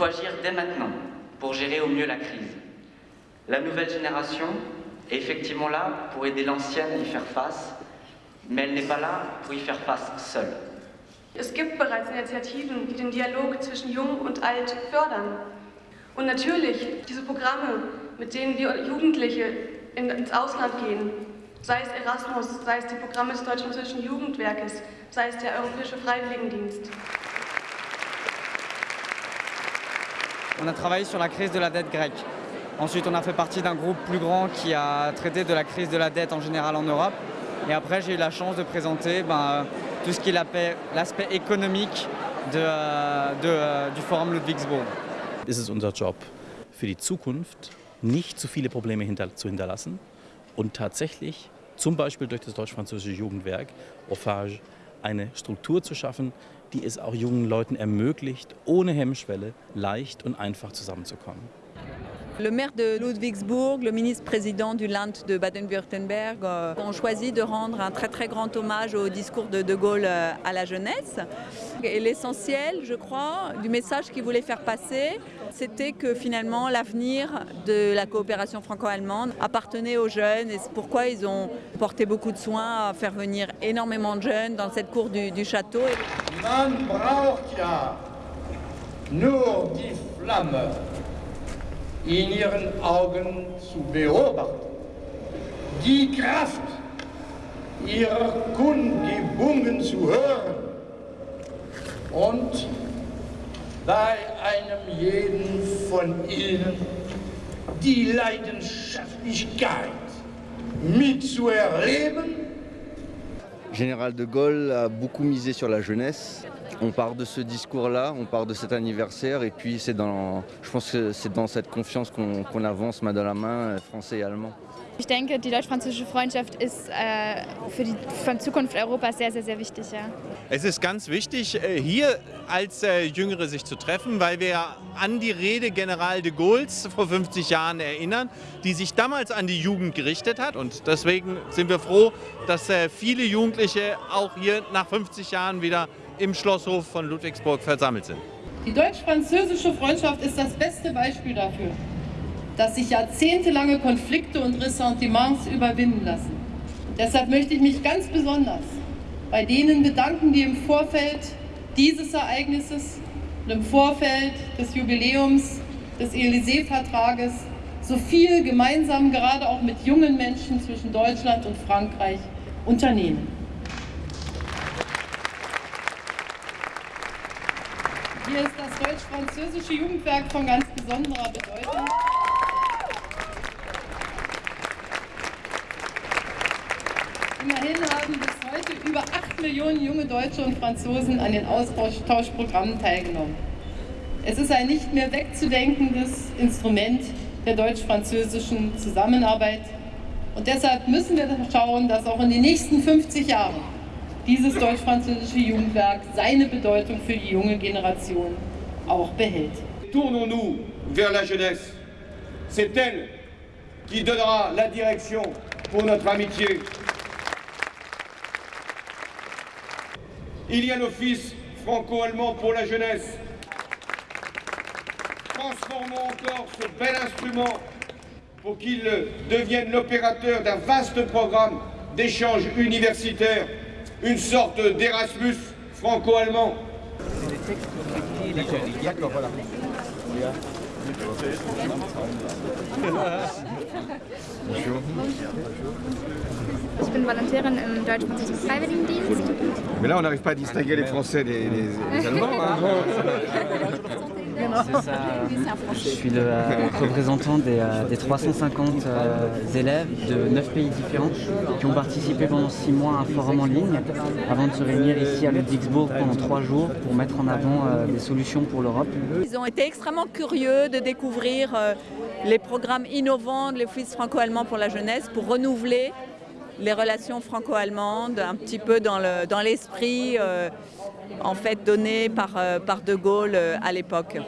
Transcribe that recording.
faut agir dès maintenant pour gérer au mieux la crise. La nouvelle génération est effectivement là pour aider l'ancienne à y faire face, mais elle n'est pas là pour y faire face seule. Es gibt bereits Initiativen, die den Dialog zwischen Jung und Alt fördern. Und natürlich diese Programme, mit denen wir Jugendliche ins Ausland gehen, sei es Erasmus, sei es die Programme des Deutsch-Französischen Jugendwerkes, sei es der Europäische Freiwilligendienst. On a travaillé sur la crise de la dette grecque. Ensuite, on a fait partie d'un groupe plus grand qui a traité de la crise de la dette en général en Europe. Et après, j'ai eu la chance de présenter ben, tout ce qui est l'aspect économique de, de, du Forum Ludwigsburg. Es ist unser Job für die Zukunft, nicht zu viele Probleme hinter, zu hinterlassen und tatsächlich zum Beispiel durch das deutsch-französische Jugendwerk Offage eine Struktur zu schaffen, die es auch jungen Leuten ermöglicht, ohne Hemmschwelle leicht und einfach zusammenzukommen. Le maire de Ludwigsburg, le ministre-président du Land de Baden-Württemberg euh, ont choisi de rendre un très très grand hommage au discours de De Gaulle euh, à la jeunesse. Et l'essentiel, je crois, du message qu'il voulait faire passer, c'était que finalement l'avenir de la coopération franco-allemande appartenait aux jeunes et c'est pourquoi ils ont porté beaucoup de soin à faire venir énormément de jeunes dans cette cour du, château. Flamme in ihren Augen zu beobachten. Die Kraft ihrer Kundgebungen zu hören und bei einem jeden von ihnen die Leidenschaftlichkeit mitzuerleben. Général de Gaulle a beaucoup misé sur la jeunesse on part de ce discours-là, on part de cet anniversaire et puis c'est dans, je pense que c'est dans cette confiance qu'on qu avance main dans la main, français et allemand. Ich denke, die deutsch-französische Freundschaft ist äh, für die Zukunft Europas sehr, sehr, sehr wichtig. Ja. Es ist ganz wichtig, äh, hier als äh, Jüngere sich zu treffen, weil wir an die Rede General de Gaulle's vor 50 Jahren erinnern, die sich damals an die Jugend gerichtet hat. Und deswegen sind wir froh, dass äh, viele Jugendliche auch hier nach 50 Jahren wieder im Schlosshof von Ludwigsburg versammelt sind. Die deutsch-französische Freundschaft ist das beste Beispiel dafür, dass sich jahrzehntelange Konflikte und Ressentiments überwinden lassen. Deshalb möchte ich mich ganz besonders bei denen bedanken, die im Vorfeld dieses Ereignisses und im Vorfeld des Jubiläums des Élysée-Vertrages so viel gemeinsam gerade auch mit jungen Menschen zwischen Deutschland und Frankreich unternehmen. Hier ist das deutsch-französische Jugendwerk von ganz besonderer Bedeutung. Immerhin haben bis heute über 8 Millionen junge Deutsche und Franzosen an den Austauschprogrammen teilgenommen. Es ist ein nicht mehr wegzudenkendes Instrument der deutsch-französischen Zusammenarbeit. Und deshalb müssen wir schauen, dass auch in den nächsten 50 Jahren dieses deutsch-französische Jugendwerk seine Bedeutung für die junge Generation auch behält. Tournons-nous vers la jeunesse. C'est elle qui donnera la direction pour notre amitié. Il y a l'Office franco-allemand pour la jeunesse. Transformons encore ce bel instrument pour qu'il devienne l'opérateur d'un vaste programme d'échanges universitaires une sorte d'Erasmus franco-allemand. Ich bin Volontärin im deutsch-französischen Freiwilligendienst. Mais là, on n'arrive pas à distinguer les Français des, des, des Allemands. Hein. Je suis le euh, représentant des, euh, des 350 euh, élèves de 9 pays différents qui ont participé pendant 6 mois à un forum en ligne avant de se réunir ici à Ludwigsburg pendant 3 jours pour mettre en avant euh, des solutions pour l'Europe. Ils ont été extrêmement curieux de découvrir euh, les programmes innovants de l'Office franco-allemand pour la jeunesse pour renouveler les relations franco-allemandes, un petit peu dans l'esprit euh, en fait donné par, euh, De Gaulle euh, à l'époque.